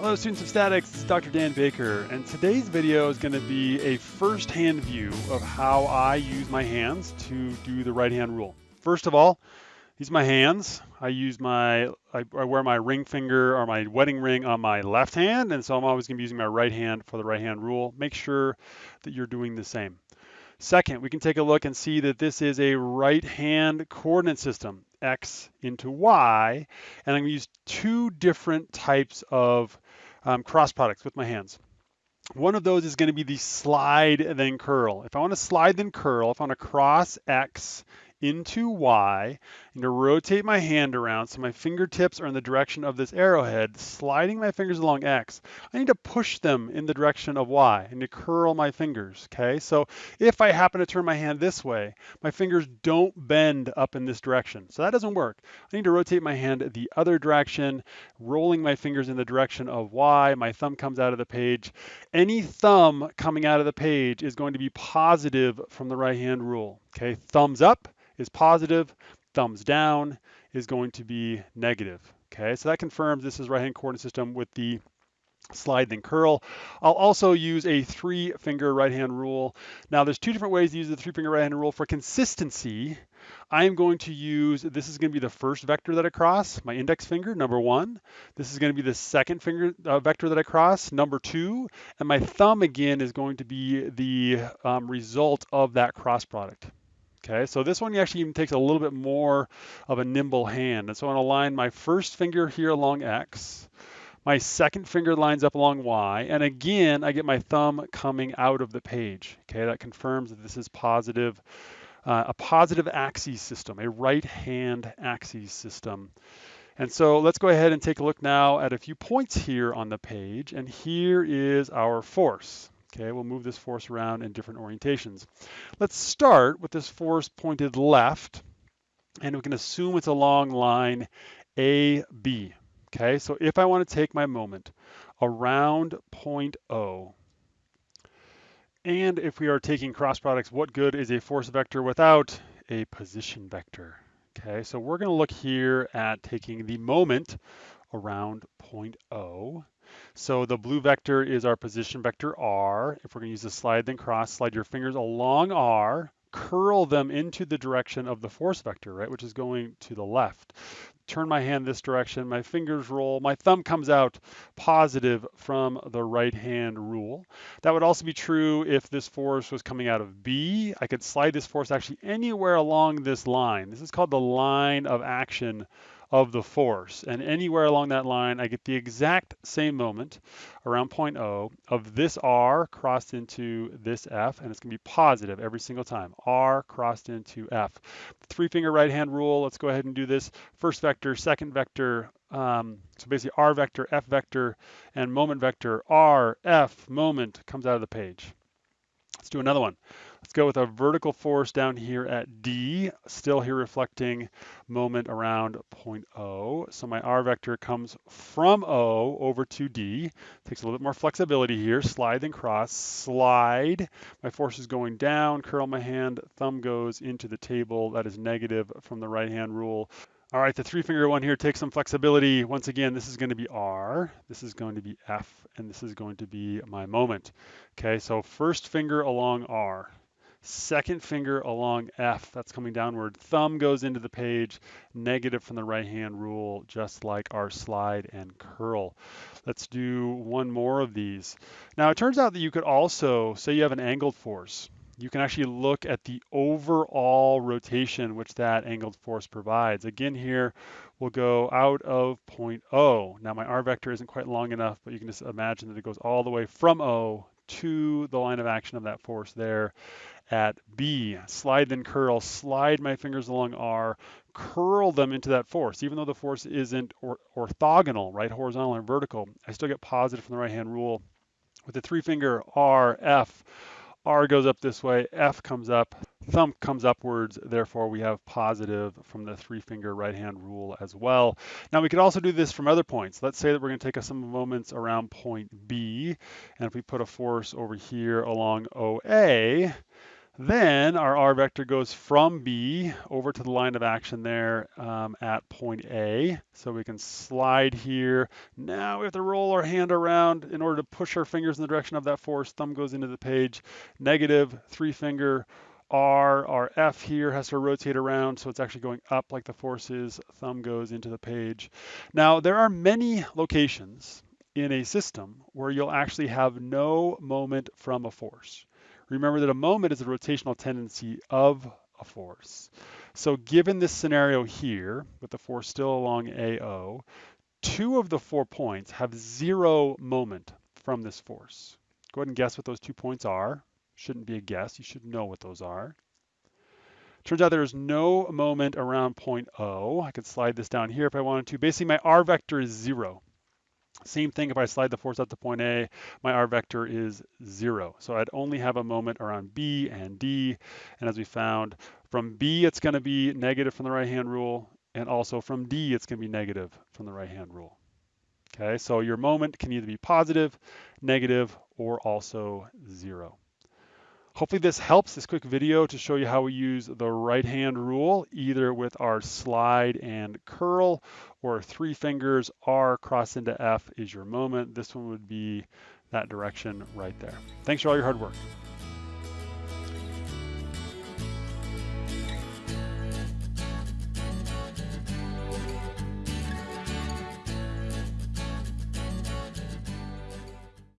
Hello students of statics, this is Dr. Dan Baker and today's video is going to be a first-hand view of how I use my hands to do the right hand rule. First of all, these are my hands. I use my, I, I wear my ring finger or my wedding ring on my left hand and so I'm always going to be using my right hand for the right hand rule. Make sure that you're doing the same. Second, we can take a look and see that this is a right hand coordinate system, X into Y, and I'm gonna use two different types of um, cross products with my hands. One of those is gonna be the slide then curl. If I wanna slide then curl, if I wanna cross X into Y and to rotate my hand around so my fingertips are in the direction of this arrowhead, sliding my fingers along X, I need to push them in the direction of Y and to curl my fingers, okay? So if I happen to turn my hand this way, my fingers don't bend up in this direction. So that doesn't work. I need to rotate my hand the other direction, rolling my fingers in the direction of Y. My thumb comes out of the page. Any thumb coming out of the page is going to be positive from the right hand rule, okay? Thumbs up is positive, thumbs down is going to be negative. Okay, so that confirms this is right-hand coordinate system with the slide then curl. I'll also use a three finger right hand rule. Now there's two different ways to use the three finger right hand rule. For consistency, I'm going to use, this is gonna be the first vector that I cross, my index finger, number one. This is gonna be the second finger uh, vector that I cross, number two. And my thumb again is going to be the um, result of that cross product. Okay, so this one actually even takes a little bit more of a nimble hand. And so I'm gonna line my first finger here along X, my second finger lines up along Y, and again, I get my thumb coming out of the page. Okay, that confirms that this is positive, uh, a positive axis system, a right hand axis system. And so let's go ahead and take a look now at a few points here on the page. And here is our force. Okay, we'll move this force around in different orientations. Let's start with this force pointed left, and we can assume it's along line AB. Okay, so if I want to take my moment around point O, and if we are taking cross products, what good is a force vector without a position vector? Okay, so we're going to look here at taking the moment around point O. So the blue vector is our position vector R. If we're gonna use the slide then cross, slide your fingers along R, curl them into the direction of the force vector, right, which is going to the left. Turn my hand this direction, my fingers roll, my thumb comes out positive from the right hand rule. That would also be true if this force was coming out of B. I could slide this force actually anywhere along this line. This is called the line of action of the force. And anywhere along that line, I get the exact same moment around point O of this R crossed into this F, and it's gonna be positive every single time. R crossed into F. Three finger right hand rule, let's go ahead and do this. First vector, second vector, um, so basically R vector, F vector, and moment vector, R, F, moment comes out of the page. Let's do another one. Let's go with a vertical force down here at D, still here reflecting moment around point O. So my R vector comes from O over to D. Takes a little bit more flexibility here. Slide then cross, slide. My force is going down, curl my hand, thumb goes into the table. That is negative from the right hand rule. All right, the three finger one here takes some flexibility. Once again, this is going to be R, this is going to be F, and this is going to be my moment. Okay, so first finger along R, second finger along F, that's coming downward. Thumb goes into the page, negative from the right hand rule, just like our slide and curl. Let's do one more of these. Now it turns out that you could also, say you have an angled force, you can actually look at the overall rotation which that angled force provides. Again here, we'll go out of point O. Now my R vector isn't quite long enough, but you can just imagine that it goes all the way from O to the line of action of that force there at B. Slide then curl, slide my fingers along R, curl them into that force. Even though the force isn't or orthogonal, right, horizontal and vertical, I still get positive from the right hand rule. With the three finger R, F, R goes up this way, F comes up, thumb comes upwards, therefore we have positive from the three finger right hand rule as well. Now we could also do this from other points. Let's say that we're gonna take some moments around point B, and if we put a force over here along OA, Then our R vector goes from B over to the line of action there um, at point A. So we can slide here. Now we have to roll our hand around in order to push our fingers in the direction of that force. Thumb goes into the page. Negative, three finger, R, our F here has to rotate around, so it's actually going up like the force is. Thumb goes into the page. Now, there are many locations in a system where you'll actually have no moment from a force. Remember that a moment is a rotational tendency of a force. So given this scenario here, with the force still along AO, two of the four points have zero moment from this force. Go ahead and guess what those two points are. Shouldn't be a guess, you should know what those are. Turns out there's no moment around point O. I could slide this down here if I wanted to. Basically, my R vector is zero. Same thing if I slide the force up to point A, my R vector is zero. So I'd only have a moment around B and D. And as we found, from B, it's gonna be negative from the right-hand rule. And also from D, it's gonna be negative from the right-hand rule. Okay, so your moment can either be positive, negative, or also zero. Hopefully this helps, this quick video to show you how we use the right hand rule, either with our slide and curl or three fingers, R cross into F is your moment. This one would be that direction right there. Thanks for all your hard work.